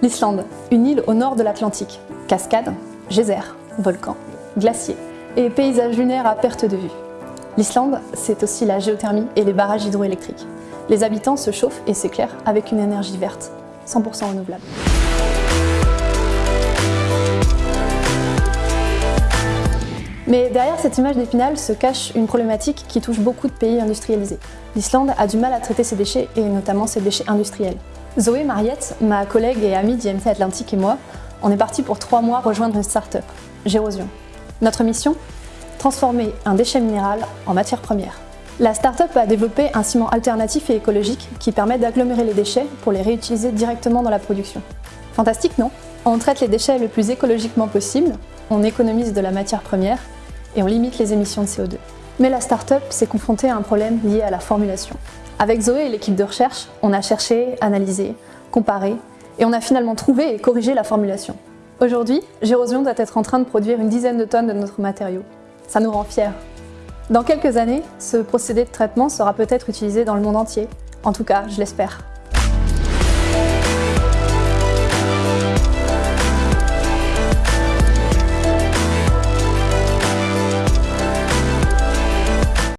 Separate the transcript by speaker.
Speaker 1: L'Islande, une île au nord de l'Atlantique. Cascades, geysers, volcans, glaciers et paysages lunaires à perte de vue. L'Islande, c'est aussi la géothermie et les barrages hydroélectriques. Les habitants se chauffent et s'éclairent avec une énergie verte, 100% renouvelable. Mais derrière cette image d'épinal se cache une problématique qui touche beaucoup de pays industrialisés. L'Islande a du mal à traiter ses déchets, et notamment ses déchets industriels. Zoé Mariette, ma collègue et amie d'IMT Atlantique et moi, on est partis pour trois mois rejoindre une start-up, Gérosion. Notre mission? Transformer un déchet minéral en matière première. La start-up a développé un ciment alternatif et écologique qui permet d'agglomérer les déchets pour les réutiliser directement dans la production. Fantastique, non? On traite les déchets le plus écologiquement possible, on économise de la matière première et on limite les émissions de CO2. Mais la start-up s'est confrontée à un problème lié à la formulation. Avec Zoé et l'équipe de recherche, on a cherché, analysé, comparé, et on a finalement trouvé et corrigé la formulation. Aujourd'hui, Gérosion doit être en train de produire une dizaine de tonnes de notre matériau. Ça nous rend fiers. Dans quelques années, ce procédé de traitement sera peut-être utilisé dans le monde entier. En tout cas, je l'espère.